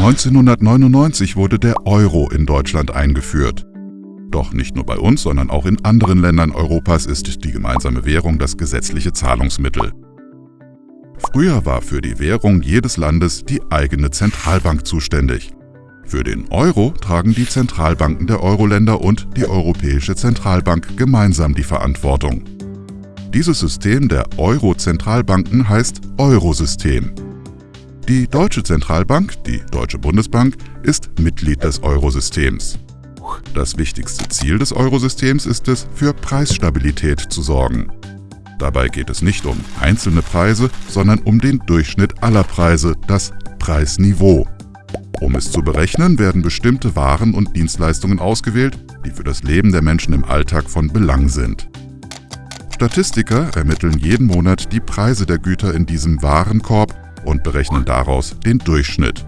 1999 wurde der Euro in Deutschland eingeführt. Doch nicht nur bei uns, sondern auch in anderen Ländern Europas ist die gemeinsame Währung das gesetzliche Zahlungsmittel. Früher war für die Währung jedes Landes die eigene Zentralbank zuständig. Für den Euro tragen die Zentralbanken der Euro-Länder und die Europäische Zentralbank gemeinsam die Verantwortung. Dieses System der Euro-Zentralbanken heißt Eurosystem. Die Deutsche Zentralbank, die Deutsche Bundesbank, ist Mitglied des Eurosystems. Das wichtigste Ziel des Eurosystems ist es, für Preisstabilität zu sorgen. Dabei geht es nicht um einzelne Preise, sondern um den Durchschnitt aller Preise, das Preisniveau. Um es zu berechnen, werden bestimmte Waren und Dienstleistungen ausgewählt, die für das Leben der Menschen im Alltag von Belang sind. Statistiker ermitteln jeden Monat die Preise der Güter in diesem Warenkorb und berechnen daraus den Durchschnitt.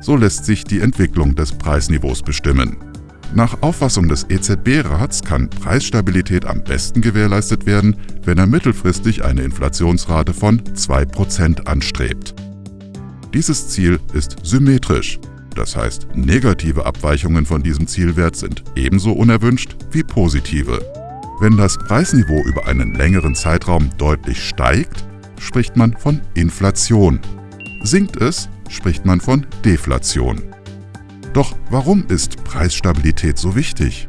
So lässt sich die Entwicklung des Preisniveaus bestimmen. Nach Auffassung des EZB-Rats kann Preisstabilität am besten gewährleistet werden, wenn er mittelfristig eine Inflationsrate von 2% anstrebt. Dieses Ziel ist symmetrisch, das heißt negative Abweichungen von diesem Zielwert sind ebenso unerwünscht wie positive. Wenn das Preisniveau über einen längeren Zeitraum deutlich steigt, spricht man von Inflation. Sinkt es, spricht man von Deflation. Doch warum ist Preisstabilität so wichtig?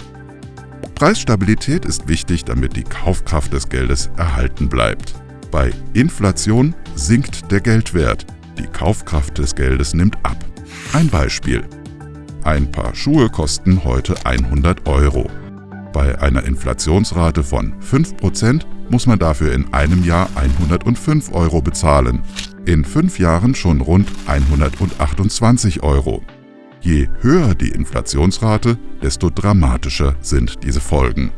Preisstabilität ist wichtig, damit die Kaufkraft des Geldes erhalten bleibt. Bei Inflation sinkt der Geldwert, die Kaufkraft des Geldes nimmt ab. Ein Beispiel. Ein Paar Schuhe kosten heute 100 Euro. Bei einer Inflationsrate von 5% muss man dafür in einem Jahr 105 Euro bezahlen, in fünf Jahren schon rund 128 Euro. Je höher die Inflationsrate, desto dramatischer sind diese Folgen.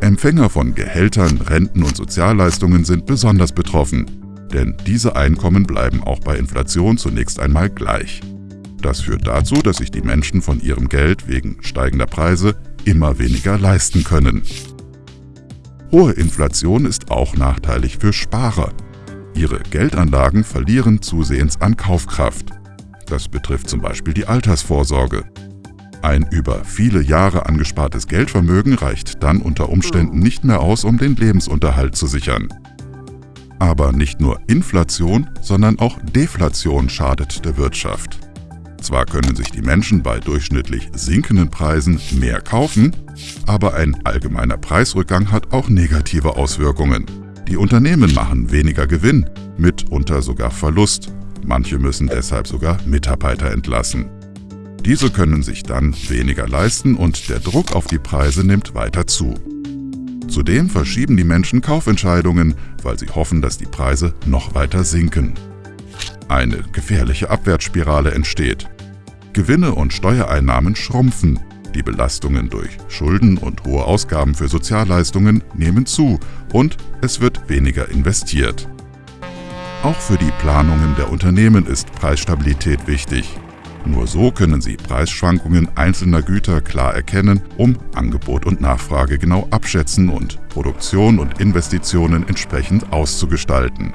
Empfänger von Gehältern, Renten und Sozialleistungen sind besonders betroffen, denn diese Einkommen bleiben auch bei Inflation zunächst einmal gleich. Das führt dazu, dass sich die Menschen von ihrem Geld wegen steigender Preise immer weniger leisten können. Hohe Inflation ist auch nachteilig für Sparer. Ihre Geldanlagen verlieren zusehends an Kaufkraft. Das betrifft zum Beispiel die Altersvorsorge. Ein über viele Jahre angespartes Geldvermögen reicht dann unter Umständen nicht mehr aus, um den Lebensunterhalt zu sichern. Aber nicht nur Inflation, sondern auch Deflation schadet der Wirtschaft. Zwar können sich die Menschen bei durchschnittlich sinkenden Preisen mehr kaufen, aber ein allgemeiner Preisrückgang hat auch negative Auswirkungen. Die Unternehmen machen weniger Gewinn, mitunter sogar Verlust. Manche müssen deshalb sogar Mitarbeiter entlassen. Diese können sich dann weniger leisten und der Druck auf die Preise nimmt weiter zu. Zudem verschieben die Menschen Kaufentscheidungen, weil sie hoffen, dass die Preise noch weiter sinken. Eine gefährliche Abwärtsspirale entsteht. Gewinne und Steuereinnahmen schrumpfen, die Belastungen durch Schulden und hohe Ausgaben für Sozialleistungen nehmen zu und es wird weniger investiert. Auch für die Planungen der Unternehmen ist Preisstabilität wichtig. Nur so können sie Preisschwankungen einzelner Güter klar erkennen, um Angebot und Nachfrage genau abschätzen und Produktion und Investitionen entsprechend auszugestalten.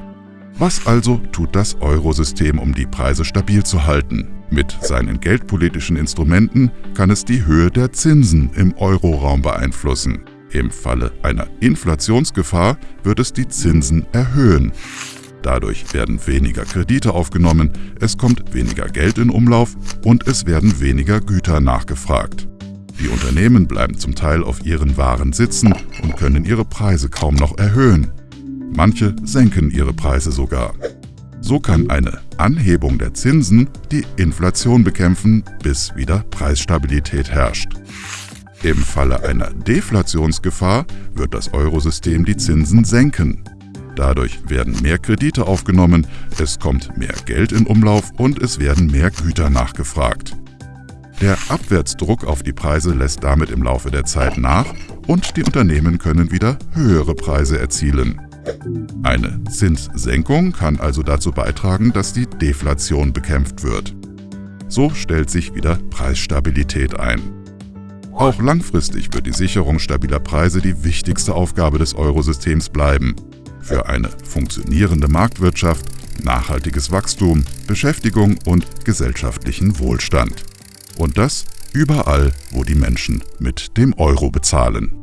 Was also tut das Eurosystem, um die Preise stabil zu halten? Mit seinen geldpolitischen Instrumenten kann es die Höhe der Zinsen im Euroraum beeinflussen. Im Falle einer Inflationsgefahr wird es die Zinsen erhöhen. Dadurch werden weniger Kredite aufgenommen, es kommt weniger Geld in Umlauf und es werden weniger Güter nachgefragt. Die Unternehmen bleiben zum Teil auf ihren Waren sitzen und können ihre Preise kaum noch erhöhen. Manche senken ihre Preise sogar. So kann eine Anhebung der Zinsen die Inflation bekämpfen, bis wieder Preisstabilität herrscht. Im Falle einer Deflationsgefahr wird das Eurosystem die Zinsen senken. Dadurch werden mehr Kredite aufgenommen, es kommt mehr Geld in Umlauf und es werden mehr Güter nachgefragt. Der Abwärtsdruck auf die Preise lässt damit im Laufe der Zeit nach und die Unternehmen können wieder höhere Preise erzielen. Eine Zinssenkung kann also dazu beitragen, dass die Deflation bekämpft wird. So stellt sich wieder Preisstabilität ein. Auch langfristig wird die Sicherung stabiler Preise die wichtigste Aufgabe des Eurosystems bleiben. Für eine funktionierende Marktwirtschaft nachhaltiges Wachstum, Beschäftigung und gesellschaftlichen Wohlstand. Und das überall, wo die Menschen mit dem Euro bezahlen.